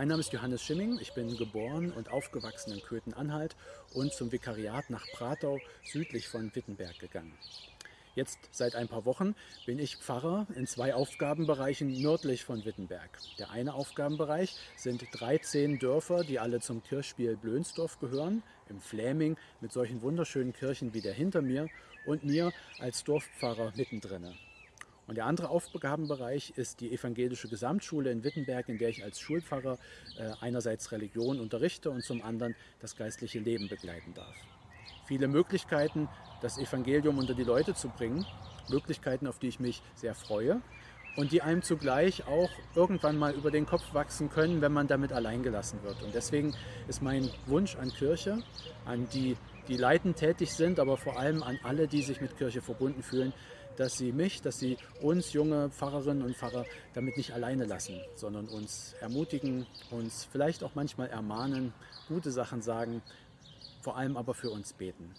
Mein Name ist Johannes Schimming, ich bin geboren und aufgewachsen in Köthen-Anhalt und zum Vikariat nach Pratau südlich von Wittenberg gegangen. Jetzt seit ein paar Wochen bin ich Pfarrer in zwei Aufgabenbereichen nördlich von Wittenberg. Der eine Aufgabenbereich sind 13 Dörfer, die alle zum Kirchspiel Blönsdorf gehören, im Fläming mit solchen wunderschönen Kirchen wie der hinter mir und mir als Dorfpfarrer mittendrin. Und der andere Aufgabenbereich ist die evangelische Gesamtschule in Wittenberg, in der ich als Schulpfarrer äh, einerseits Religion unterrichte und zum anderen das geistliche Leben begleiten darf. Viele Möglichkeiten, das Evangelium unter die Leute zu bringen, Möglichkeiten, auf die ich mich sehr freue und die einem zugleich auch irgendwann mal über den Kopf wachsen können, wenn man damit allein gelassen wird. Und deswegen ist mein Wunsch an Kirche, an die, die leitend tätig sind, aber vor allem an alle, die sich mit Kirche verbunden fühlen, dass sie mich, dass sie uns junge Pfarrerinnen und Pfarrer damit nicht alleine lassen, sondern uns ermutigen, uns vielleicht auch manchmal ermahnen, gute Sachen sagen, vor allem aber für uns beten.